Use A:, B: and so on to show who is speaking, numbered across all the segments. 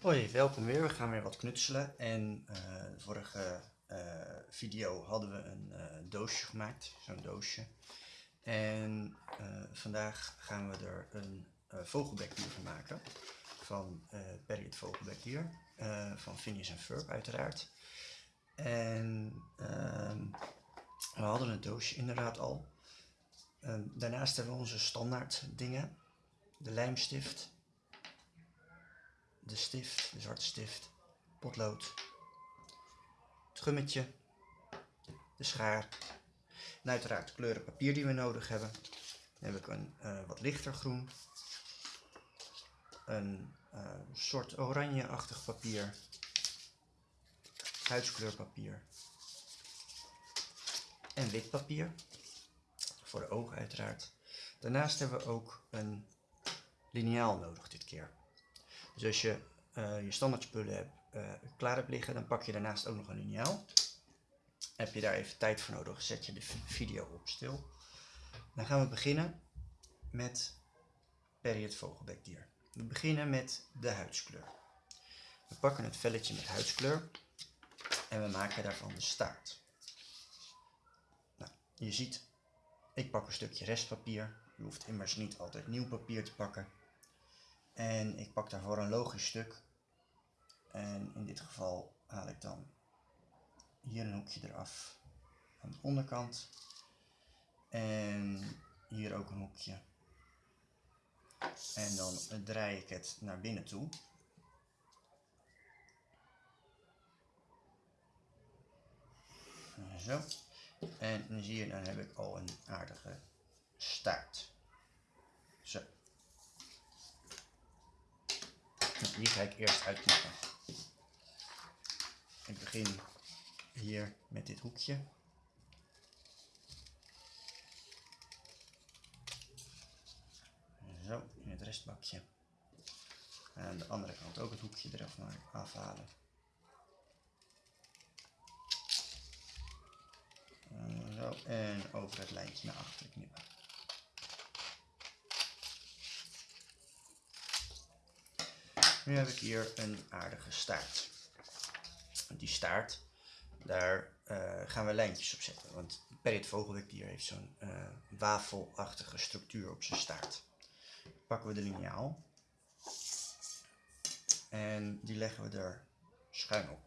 A: Hoi, welkom weer. We gaan weer wat knutselen. En eh, vorige eh, video hadden we een eh, doosje gemaakt, zo'n doosje. En vandaag gaan we er een vogelbekdier van maken. Van Perry het vogelbekdier. van Phineas en Ferb uiteraard. En ehm, we hadden het doosje inderdaad al. Ehm, daarnaast hebben we onze standaard dingen. De lijmstift de stift, de zwarte stift, potlood, het gummetje, de schaar en uiteraard de kleuren papier die we nodig hebben. Dan heb ik een uh, wat lichter groen, een uh, soort oranje-achtig papier, huidskleurpapier en wit papier, voor de ogen uiteraard. Daarnaast hebben we ook een liniaal nodig dit keer. Dus als je uh, je standaard spullen hebt, uh, klaar hebt liggen, dan pak je daarnaast ook nog een liniaal. Heb je daar even tijd voor nodig, zet je de video op stil. Dan gaan we beginnen met Perry het vogelbekdier. We beginnen met de huidskleur. We pakken het velletje met huidskleur en we maken daarvan de staart. Nou, je ziet, ik pak een stukje restpapier. Je hoeft immers niet altijd nieuw papier te pakken. En ik pak daarvoor een logisch stuk. En in dit geval haal ik dan hier een hoekje eraf aan de onderkant. En hier ook een hoekje. En dan draai ik het naar binnen toe. Zo. En dan zie je, dan heb ik al een aardige staart. Zo. Die ga ik eerst uitknippen. Ik begin hier met dit hoekje. Zo, in het restbakje. En aan de andere kant ook het hoekje eraf afhalen. Zo, en over het lijntje naar achter knippen. Nu heb ik hier een aardige staart. Die staart, daar uh, gaan we lijntjes op zetten. Want Perry het vogelwikdier heeft zo'n uh, wafelachtige structuur op zijn staart. Pakken we de liniaal. En die leggen we er schuin op.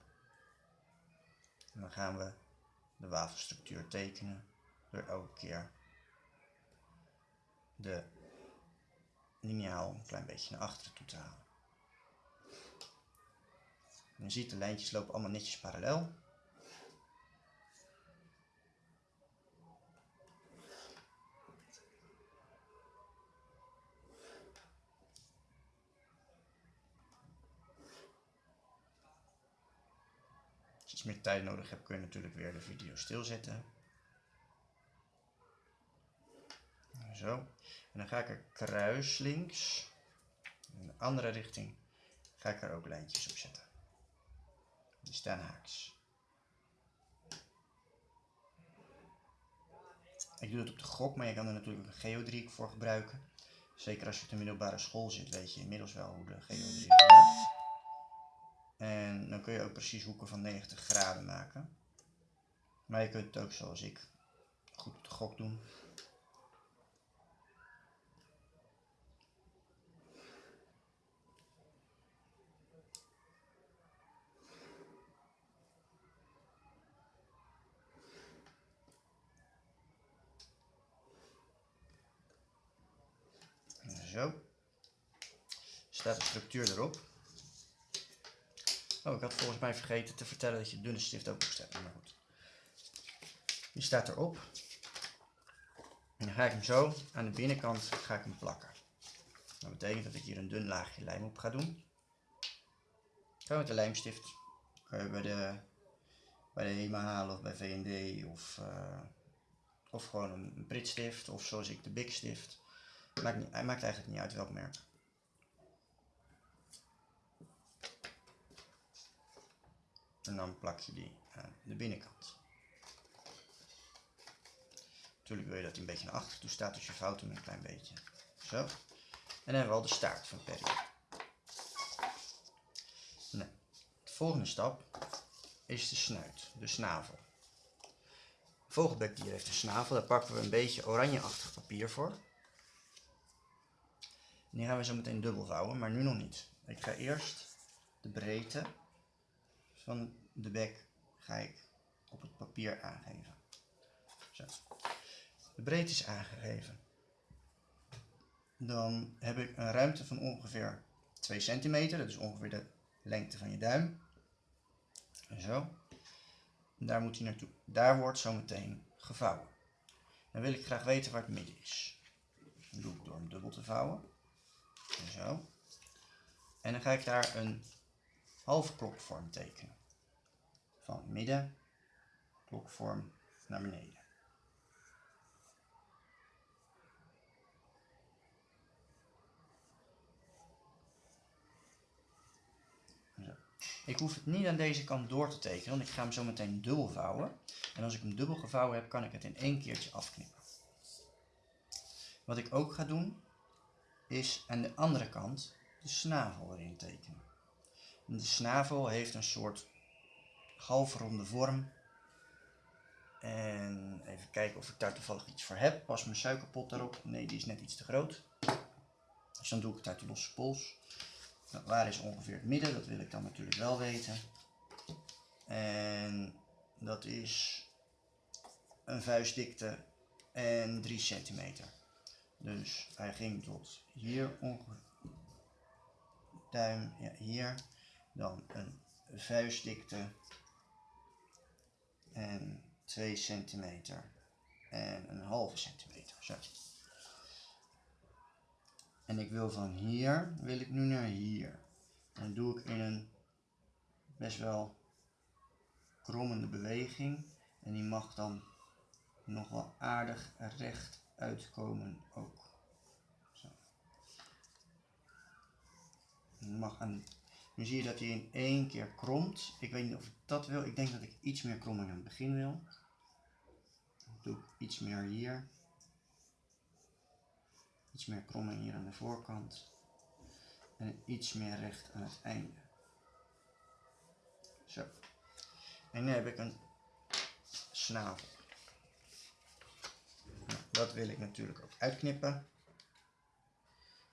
A: En dan gaan we de wafelstructuur tekenen door elke keer de liniaal een klein beetje naar achteren toe te halen. En je ziet de lijntjes lopen allemaal netjes parallel. Als je iets meer tijd nodig hebt kun je natuurlijk weer de video stilzetten. Zo. En dan ga ik er kruislinks, in de andere richting, ga ik er ook lijntjes op zetten. Die staan haaks. Ik doe het op de gok, maar je kan er natuurlijk een geodriehoek voor gebruiken. Zeker als je op de middelbare school zit, weet je inmiddels wel hoe de geodriehoek werkt. En dan kun je ook precies hoeken van 90 graden maken. Maar je kunt het ook zoals ik goed op de gok doen. Zo. Staat de structuur erop. Oh, ik had volgens mij vergeten te vertellen dat je dunne stift ook moest hebben. Maar goed. Die staat erop. En dan ga ik hem zo aan de binnenkant ga ik hem plakken. Dat betekent dat ik hier een dun laagje lijm op ga doen. Gewoon met de lijmstift. Je bij de, bij de HEMA halen of bij V&D of, uh, of gewoon een pritstift of zoals ik de Big stift. Maakt hij maakt eigenlijk niet uit welk merk. En dan plak je die aan de binnenkant. Natuurlijk wil je dat hij een beetje naar achter toe staat, dus je vouwt hem een klein beetje. Zo. En dan hebben we al de staart van Perry. Volgende stap is de snuit, de snavel. Vogelbekdier heeft een snavel, daar pakken we een beetje oranjeachtig papier voor. En die gaan we zo meteen dubbel vouwen, maar nu nog niet. Ik ga eerst de breedte van de bek ga ik op het papier aangeven. Zo. De breedte is aangegeven. Dan heb ik een ruimte van ongeveer 2 centimeter, dat is ongeveer de lengte van je duim. Zo. daar moet hij naartoe. Daar wordt zo meteen gevouwen. Dan wil ik graag weten waar het midden is. Dat doe ik door hem dubbel te vouwen. Zo. En dan ga ik daar een halve klokvorm tekenen. Van midden, klokvorm naar beneden. Ik hoef het niet aan deze kant door te tekenen, want ik ga hem zo meteen dubbel vouwen. En als ik hem dubbel gevouwen heb, kan ik het in één keertje afknippen. Wat ik ook ga doen, is aan de andere kant de snavel erin tekenen. de snavel heeft een soort halfronde vorm. En even kijken of ik daar toevallig iets voor heb. Pas mijn suikerpot daarop. Nee, die is net iets te groot. Dus dan doe ik het uit de losse pols. Nou, waar is ongeveer het midden? Dat wil ik dan natuurlijk wel weten. En dat is een vuistdikte en 3 centimeter. Dus hij ging tot hier ongeveer. Duim, ja, hier. Dan een vuistdikte en 2 centimeter en een halve centimeter. Zo. En ik wil van hier, wil ik nu naar hier. En dat doe ik in een best wel krommende beweging. En die mag dan nog wel aardig recht uitkomen ook. Zo. Mag aan, nu zie je dat hij in één keer kromt. Ik weet niet of ik dat wil. Ik denk dat ik iets meer kromming aan het begin wil. Dan doe ik iets meer hier. Iets meer kromming hier aan de voorkant. En iets meer recht aan het einde. Zo. En nu heb ik een snavel. Dat wil ik natuurlijk ook uitknippen.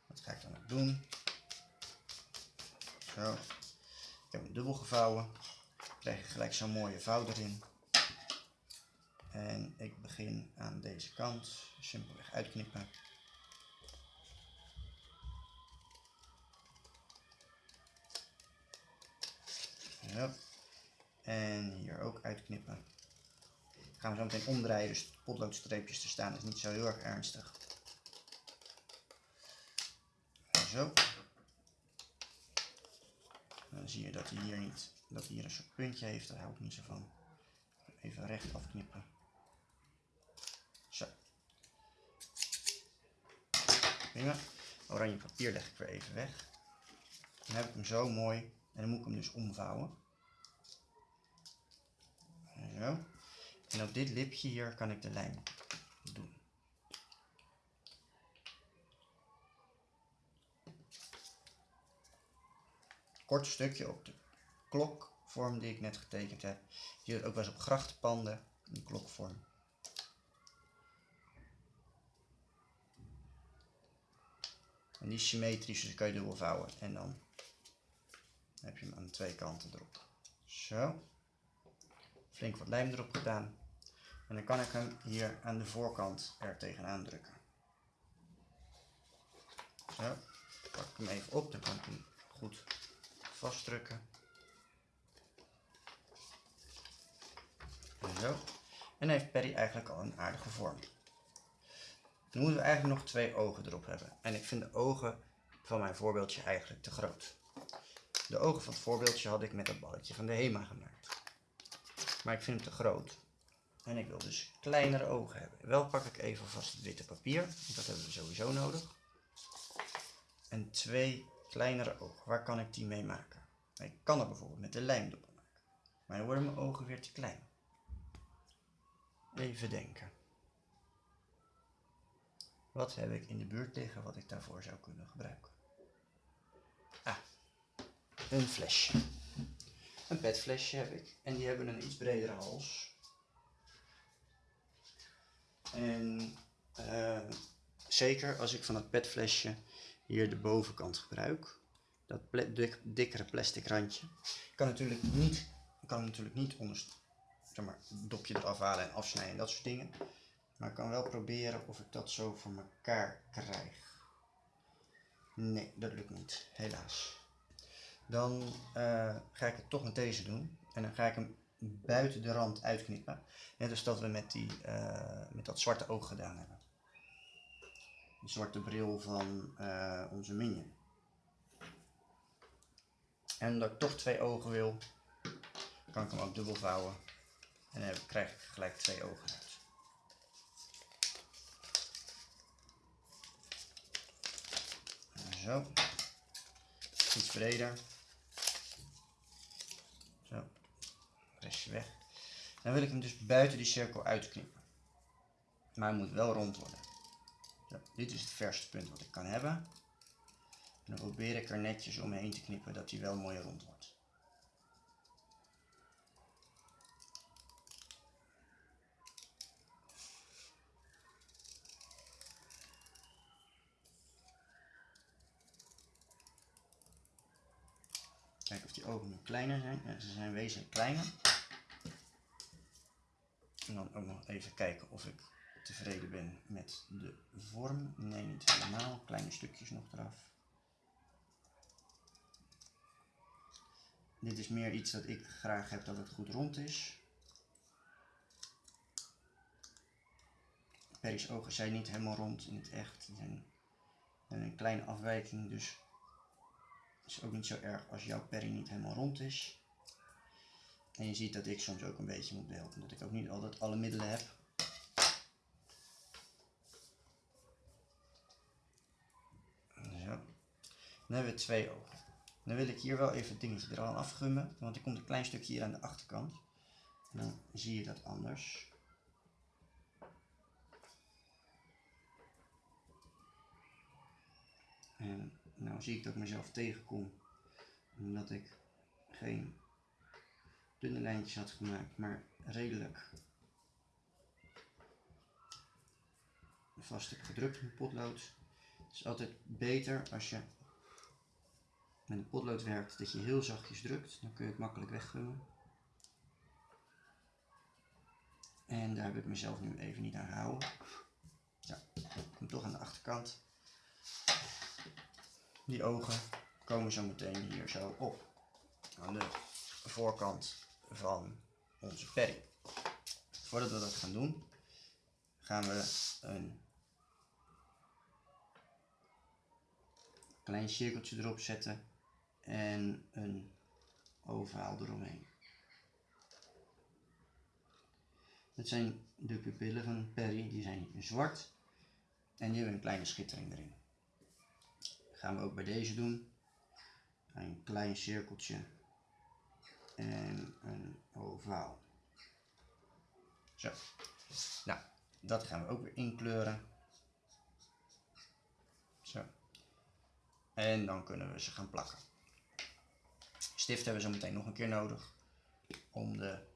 A: Wat ga ik dan ook doen? Zo. Ik heb hem dubbel gevouwen. Ik krijg gelijk zo'n mooie vouw erin. En ik begin aan deze kant. Simpelweg uitknippen. Ja. En hier ook uitknippen. Gaan we zo meteen omdraaien, dus potloodstreepjes te staan is niet zo heel erg ernstig. Zo. Dan zie je dat hij hier niet, dat hij hier een soort puntje heeft, daar hou ik niet zo van. Even recht afknippen. Zo. Oranje papier leg ik weer even weg. Dan heb ik hem zo mooi en dan moet ik hem dus omvouwen. Zo. En op dit lipje hier kan ik de lijn doen. Kort stukje op de klokvorm die ik net getekend heb. Je ziet ook wel eens op grachtenpanden, een klokvorm. En die is symmetrisch, dus kan je dubbel vouwen. En dan heb je hem aan twee kanten erop. Zo flink wat lijm erop gedaan. En dan kan ik hem hier aan de voorkant er tegenaan drukken. Zo, pak ik hem even op, dan kan ik hem goed vastdrukken. En zo. En heeft Perry eigenlijk al een aardige vorm. Dan moeten we eigenlijk nog twee ogen erop hebben. En ik vind de ogen van mijn voorbeeldje eigenlijk te groot. De ogen van het voorbeeldje had ik met dat balletje van de HEMA gemaakt. Maar ik vind hem te groot. En ik wil dus kleinere ogen hebben. Wel pak ik even vast het witte papier. Want dat hebben we sowieso nodig. En twee kleinere ogen. Waar kan ik die mee maken? Ik kan er bijvoorbeeld met de lijmdoppel maken. Maar dan worden mijn ogen weer te klein. Even denken. Wat heb ik in de buurt liggen wat ik daarvoor zou kunnen gebruiken? Ah, een flesje. Een petflesje heb ik. En die hebben een iets bredere hals. En eh, zeker als ik van het petflesje hier de bovenkant gebruik. Dat dikkere plastic randje. Ik kan natuurlijk niet, kan natuurlijk niet onder, zeg maar, dopje eraf halen en afsnijden en dat soort dingen. Maar ik kan wel proberen of ik dat zo voor elkaar krijg. Nee, dat lukt niet, helaas. Dan eh, ga ik het toch met deze doen. En dan ga ik hem buiten de rand uitknippen. Net als dat we met, die, eh, met dat zwarte oog gedaan hebben. De zwarte bril van eh, onze minion. En omdat ik toch twee ogen wil, kan ik hem ook dubbel vouwen. En dan krijg ik gelijk twee ogen uit. Zo. Iets breder. Zo. Weg. Dan wil ik hem dus buiten die cirkel uitknippen. Maar hij moet wel rond worden. Dit is het verste punt wat ik kan hebben. En dan probeer ik er netjes omheen te knippen dat hij wel mooi rond wordt. Kijken of die ogen nu kleiner zijn. Ze zijn wezenlijk kleiner. En dan ook nog even kijken of ik tevreden ben met de vorm. Nee, niet helemaal. Kleine stukjes nog eraf. Dit is meer iets dat ik graag heb dat het goed rond is. Perry's ogen zijn niet helemaal rond in het echt. Hebben een kleine afwijking, dus het is ook niet zo erg als jouw Perry niet helemaal rond is. En je ziet dat ik soms ook een beetje moet behelpen, omdat ik ook niet altijd alle middelen heb. Zo. Dan hebben we twee ogen. Dan wil ik hier wel even het dingetje eraan afgummen, want er komt een klein stukje hier aan de achterkant. En dan zie je dat anders. En nou zie ik dat ik mezelf tegenkom, omdat ik geen dunne lijntjes had gemaakt, maar redelijk vast gedrukt met potlood. Het is altijd beter als je met een potlood werkt dat je heel zachtjes drukt, dan kun je het makkelijk weggummen. En daar heb ik mezelf nu even niet aan gehouden. Ja, kom toch aan de achterkant. Die ogen komen zo meteen hier zo op. Aan de voorkant van onze Perry. Voordat we dat gaan doen, gaan we een klein cirkeltje erop zetten en een ovaal eromheen. Dat zijn de pupillen van Perry, die zijn zwart en die hebben een kleine schittering erin. Dat gaan we ook bij deze doen. Een klein cirkeltje en een ovaal. Zo. Nou, dat gaan we ook weer inkleuren. Zo. En dan kunnen we ze gaan plakken. Stift hebben we zo meteen nog een keer nodig om de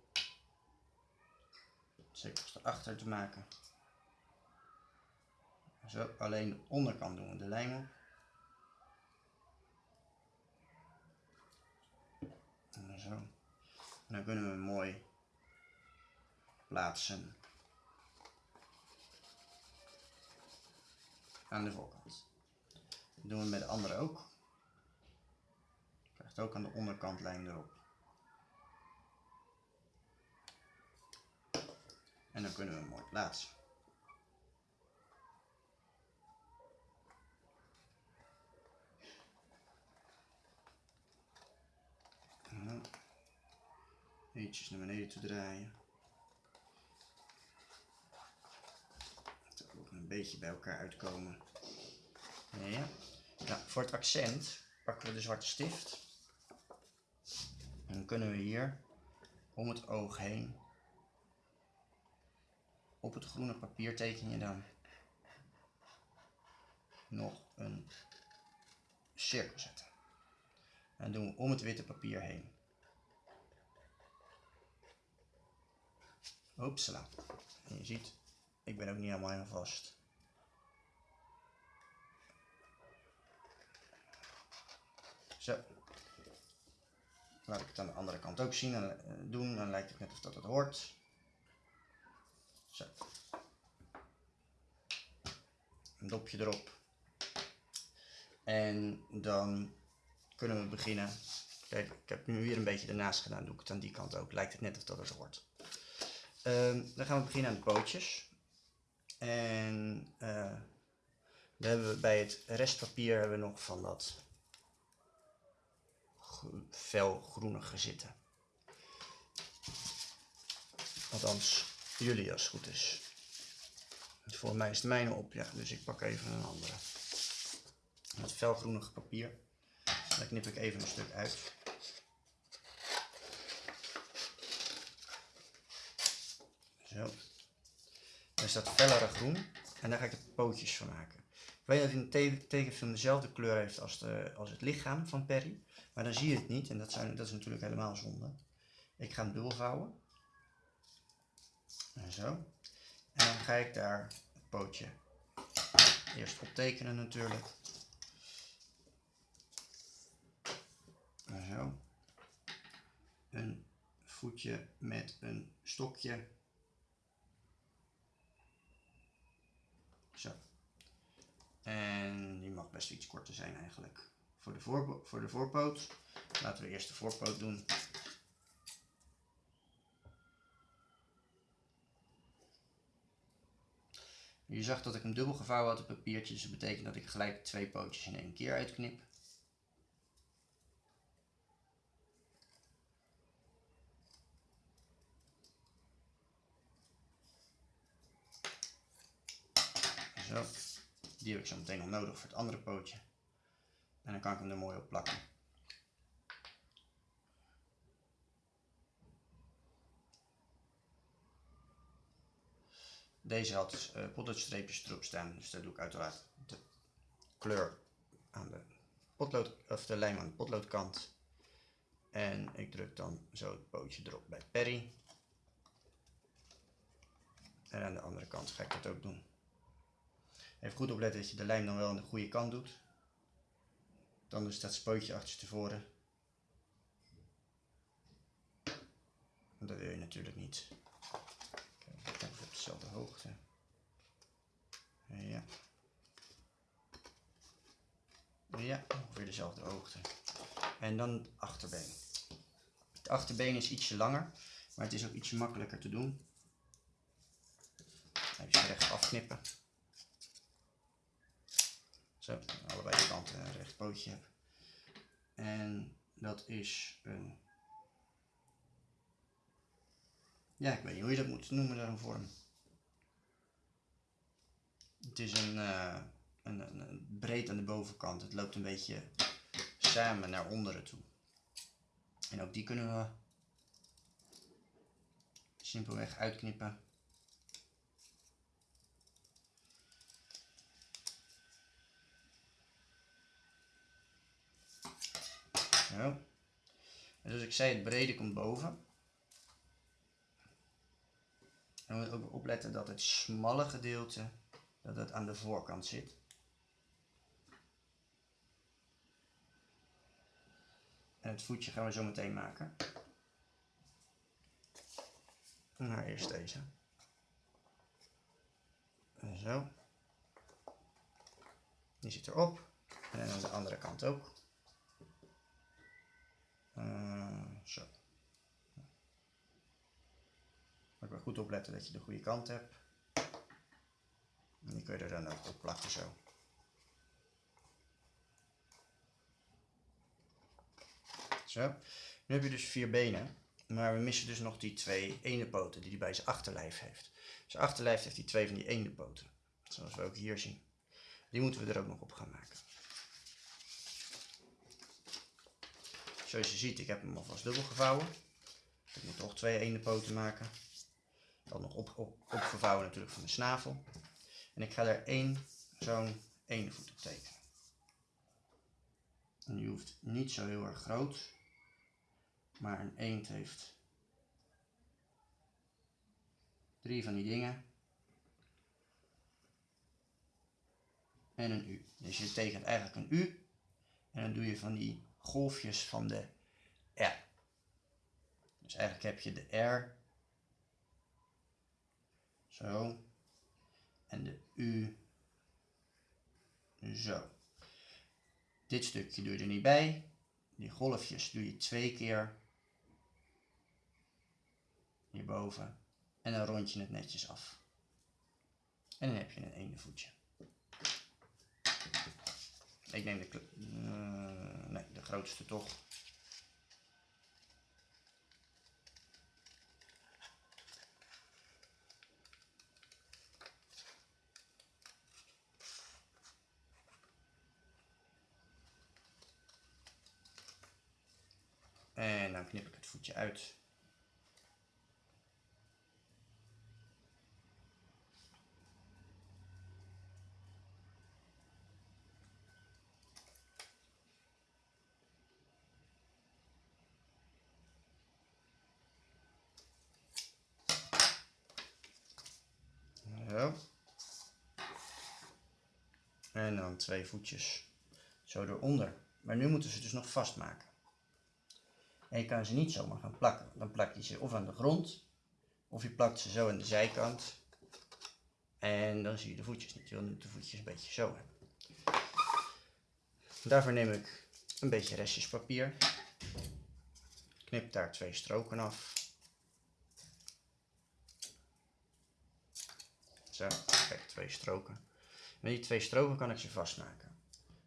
A: cirkels erachter te maken. Zo, alleen de onderkant doen we de lijm op. En zo. En dan kunnen we hem mooi plaatsen aan de voorkant. Dat doen we met de andere ook. Krijgt ook aan de onderkant lijm erop. En dan kunnen we hem mooi plaatsen. En dan eentjes naar beneden te draaien. Dat ook een beetje bij elkaar uitkomen. Ja. Nou, voor het accent pakken we de zwarte stift. En dan kunnen we hier om het oog heen op het groene papier teken je dan nog een cirkel zetten. En doen we om het witte papier heen Hopsala. En je ziet, ik ben ook niet helemaal helemaal vast. Zo. Laat ik het aan de andere kant ook zien en eh, doen. Dan lijkt het net of dat het hoort. Zo. Een dopje erop. En dan kunnen we beginnen. Kijk, ik heb nu weer een beetje ernaast gedaan. Doe ik het aan die kant ook. Lijkt het net of dat het hoort. Ehm, dan gaan we beginnen aan de pootjes. En uh, dan hebben we bij het restpapier hebben we nog van dat felgroenige zitten. Althans, jullie als het goed is. Voor mij is het mijne op, ja, dus ik pak even een andere. Het felgroenige papier. Daar knip ik even een stuk uit. Zo. Dan is dat fellere groen. En daar ga ik de pootjes van maken. Ik weet dat hij in de tekenfilm dezelfde kleur heeft als, de, als het lichaam van Perry. Maar dan zie je het niet en dat, zijn, dat is natuurlijk helemaal zonde. Ik ga hem dubbel vouwen. En zo. En dan ga ik daar het pootje eerst optekenen natuurlijk. En zo. Een voetje met een stokje. Zo. En die mag best iets korter zijn eigenlijk voor de, voor, voor de voorpoot. Laten we eerst de voorpoot doen. Je zag dat ik hem dubbel gevouwen had op papiertje, dus dat betekent dat ik gelijk twee pootjes in één keer uitknip. Zo, die heb ik zo meteen nog nodig voor het andere pootje. En dan kan ik hem er mooi op plakken. Deze had uh, potloodstreepjes erop staan, dus daar doe ik uiteraard de kleur aan de potlood, of de lijm aan de potloodkant. En ik druk dan zo het pootje erop bij Perry. En aan de andere kant ga ik dat ook doen. Even goed opletten dat je de lijm dan wel aan de goede kant doet. Dan is dat spootje achterstevoren. Dat wil je natuurlijk niet. Kijk, op dezelfde hoogte. Ja. Ja, ongeveer dezelfde hoogte. En dan het achterbeen. Het achterbeen is ietsje langer, maar het is ook ietsje makkelijker te doen. Even recht afknippen. Zo, allebei de kanten een recht pootje heb. En dat is een... Ja, ik weet niet hoe je dat moet noemen, daar een vorm. Het is een, een, een, een, breed aan de bovenkant. Het loopt een beetje samen naar onderen toe. En ook die kunnen we simpelweg uitknippen. Zo. En zoals ik zei, het brede komt boven. En we moeten ook opletten dat het smalle gedeelte dat het aan de voorkant zit. En het voetje gaan we zo meteen maken. Nou, eerst deze. En zo. Die zit erop. En aan de andere kant ook. Uh, zo. Moet wel goed opletten dat je de goede kant hebt. En die kun je er dan ook op plakken zo. Zo. Nu heb je dus vier benen. Maar we missen dus nog die twee eendenpoten die hij bij zijn achterlijf heeft. Zijn achterlijf heeft die twee van die eendenpoten. Zoals we ook hier zien. Die moeten we er ook nog op gaan maken. Zoals je ziet, ik heb hem alvast dubbel gevouwen. Ik moet toch twee ene poten maken. Dan nog op, op, opgevouwen natuurlijk van de snavel. En ik ga er één zo'n ene voet op tekenen. En die hoeft niet zo heel erg groot. Maar een eend heeft Drie van die dingen. En een U. Dus je tekent eigenlijk een U. En dan doe je van die golfjes van de R. Dus eigenlijk heb je de R. Zo. En de U. Zo. Dit stukje doe je er niet bij. Die golfjes doe je twee keer hierboven. En dan rond je het netjes af. En dan heb je een ene voetje. Ik neem de, uh, nee, de grootste toch. En dan knip ik het voetje uit. En dan twee voetjes zo eronder. Maar nu moeten ze dus nog vastmaken. En je kan ze niet zomaar gaan plakken. Dan plak je ze of aan de grond, of je plakt ze zo aan de zijkant. En dan zie je de voetjes niet. Je wil nu de voetjes een beetje zo hebben. Daarvoor neem ik een beetje restjespapier. Knip daar twee stroken af. Zo, kijk, twee stroken. Met die twee stroken kan ik ze vastmaken.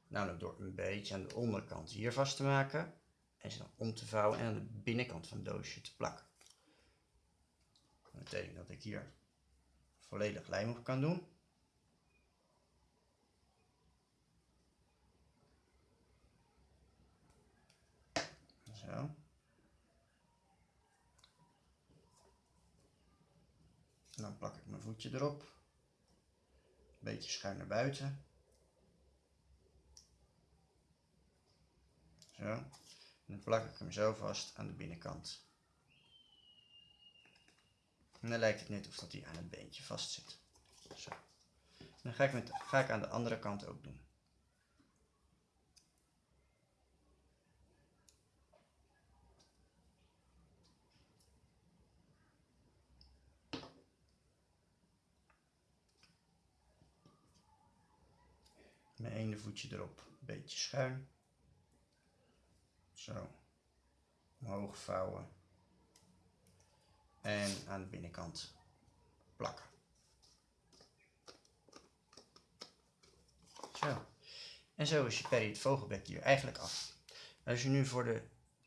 A: Namelijk door een beetje aan de onderkant hier vast te maken. En ze dan om te vouwen en aan de binnenkant van het doosje te plakken. Dat betekent dat ik hier volledig lijm op kan doen. Zo. dan plak ik mijn voetje erop. Beetje schuin naar buiten. Zo. En dan plak ik hem zo vast aan de binnenkant. En dan lijkt het net of dat hij aan het beentje vast zit. Zo. Dan ga ik, met, ga ik aan de andere kant ook doen. Mijn ene voetje erop, een beetje schuin. Zo. Omhoog vouwen. En aan de binnenkant plakken. Zo. En zo is je Perry het vogelbek hier eigenlijk af. Als je nu voor de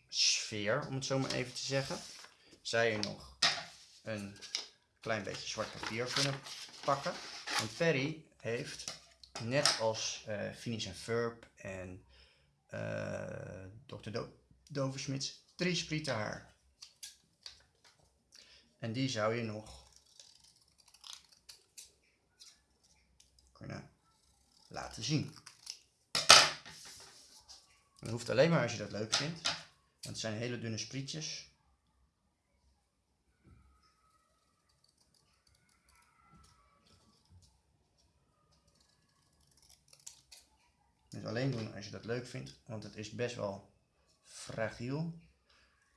A: sfeer, om het zo maar even te zeggen, zou je nog een klein beetje zwart papier kunnen pakken. Want Perry heeft net als uh, Phineas en Ferb en uh, Dr. Do drie sprieten haar. En die zou je nog kunnen laten zien. Dat hoeft alleen maar als je dat leuk vindt. Want het zijn hele dunne sprietjes. Doen als je dat leuk vindt, want het is best wel fragiel.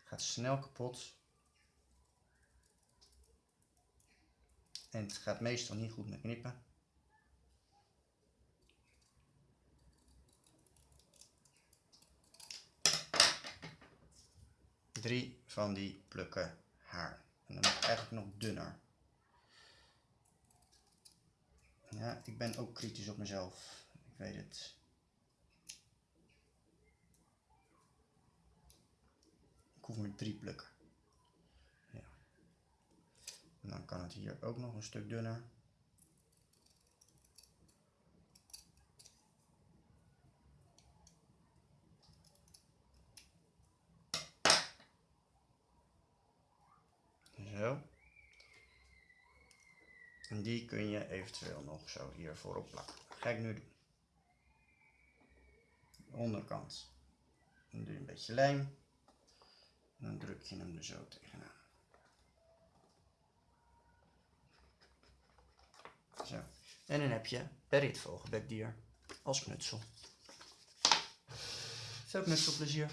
A: Gaat snel kapot. En het gaat meestal niet goed met knippen. Drie van die plukken haar. En dan moet eigenlijk nog dunner. Ja, ik ben ook kritisch op mezelf. Ik weet het. Maar drie plukken. Ja. En dan kan het hier ook nog een stuk dunner. Zo. En die kun je eventueel nog zo hier voorop plakken. Ga ik nu doen. De onderkant. Doe je een beetje lijm. Dan druk je hem er zo tegenaan. Zo. En dan heb je Berrit vogelbekdier als knutsel. Zo, knutselplezier.